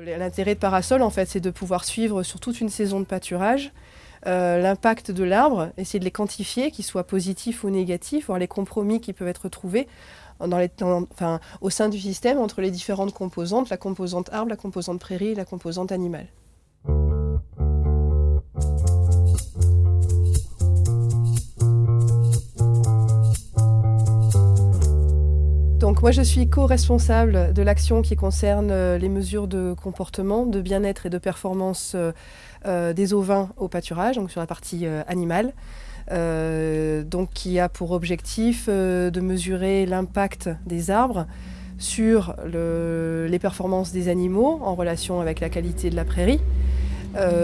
L'intérêt de Parasol, en fait, c'est de pouvoir suivre sur toute une saison de pâturage euh, l'impact de l'arbre, essayer de les quantifier, qu'ils soient positifs ou négatifs, voir les compromis qui peuvent être trouvés au sein du système entre les différentes composantes, la composante arbre, la composante prairie et la composante animale. Donc moi je suis co-responsable de l'action qui concerne euh, les mesures de comportement, de bien-être et de performance euh, euh, des ovins au pâturage, donc sur la partie animale. donc qui a pour objectif de mesurer l'impact des arbres sur les performances des animaux en relation avec la qualité de la prairie,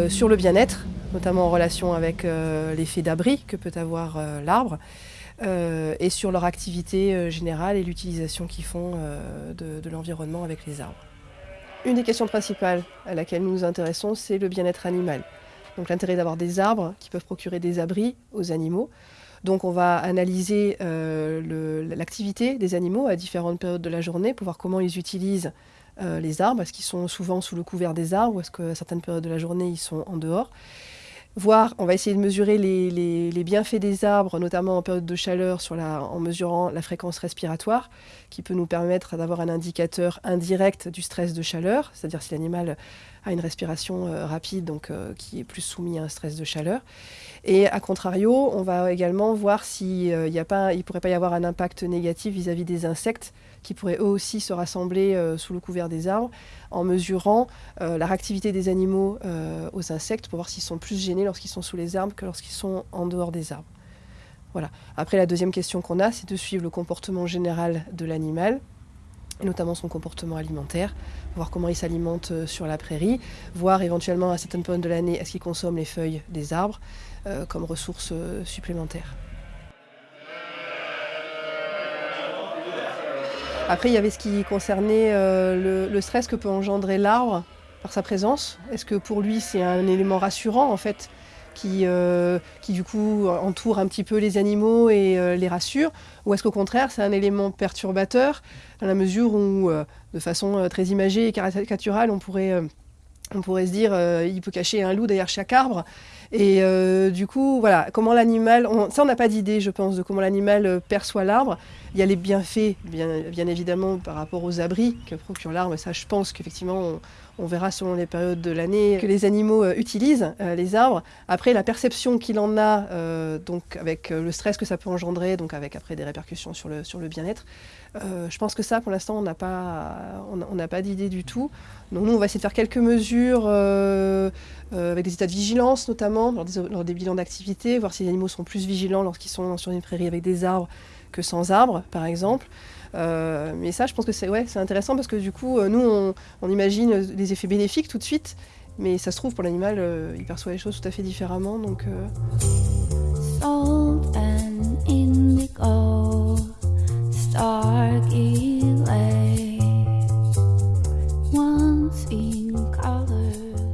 sur le bien-être, notamment en relation avec l'effet d'abri que peut avoir l'arbre, et sur leur activité euh, générale et l'utilisation qu'ils font euh, de, l'environnement avec les arbres. Une des questions principales à laquelle nous nous intéressons, c'est le bien-être animal. Donc l'intérêt d'avoir des arbres qui peuvent procurer des abris aux animaux. Donc on va analyser l'activité des animaux à différentes périodes de la journée pour voir comment ils utilisent les arbres. Est-ce qu'ils sont souvent sous le couvert des arbres ou est-ce qu'à certaines périodes de la journée, ils sont en dehors? Voir, on va essayer de mesurer les, bienfaits des arbres, notamment en période de chaleur, en mesurant la fréquence respiratoire, qui peut nous permettre d'avoir un indicateur indirect du stress de chaleur, c'est-à-dire si l'animal a une respiration euh, rapide, donc euh, qui est plus soumis à un stress de chaleur. Et à contrario, on va également voir s'il euh, ne pourrait pas y avoir un impact négatif vis-à-vis des insectes qui pourraient eux aussi se rassembler sous le couvert des arbres en mesurant la réactivité des animaux aux insectes pour voir s'ils sont plus gênés lorsqu'ils sont sous les arbres que lorsqu'ils sont en dehors des arbres. Voilà. Après, la deuxième question qu'on a, c'est de suivre le comportement général de l'animal notamment son comportement alimentaire, voir comment il s'alimente euh, sur la prairie, voir éventuellement à certaines périodes de l'année est-ce qu'il consomme les feuilles des arbres euh, comme ressource euh, supplémentaire. Après, il y avait ce qui concernait le, stress que peut engendrer l'arbre par sa présence. Est-ce que pour lui c'est un élément rassurant en fait qui, euh, qui du coup entoure un petit peu les animaux et euh, les rassure? Ou est-ce qu'au contraire c'est un élément perturbateur dans la mesure où, euh, de façon très imagée et caricaturale, on pourrait, on pourrait se dire il peut cacher un loup derrière chaque arbre? Et du coup, voilà, comment l'animal, ça on n'a pas d'idée, je pense, de comment l'animal perçoit l'arbre. Il y a les bienfaits, bien, évidemment, par rapport aux abris que procure l'arbre. Ça, je pense qu'effectivement, on verra selon les périodes de l'année que les animaux euh, utilisent euh, les arbres. Après, la perception qu'il en a, euh, donc avec le stress que ça peut engendrer, donc avec après des répercussions sur le, bien-être, je pense que ça, pour l'instant, on n'a pas, on, n'a pas d'idée du tout. Donc nous, on va essayer de faire quelques mesures avec des états de vigilance, notamment lors des bilans d'activité, voir si les animaux sont plus vigilants lorsqu'ils sont sur une prairie avec des arbres que sans arbres, par exemple. Euh, mais ça, je pense que c'est ouais, intéressant parce que du coup, euh, nous, on, imagine les effets bénéfiques tout de suite, mais ça se trouve, pour l'animal, euh, il perçoit les choses tout à fait différemment. Donc. Once in color.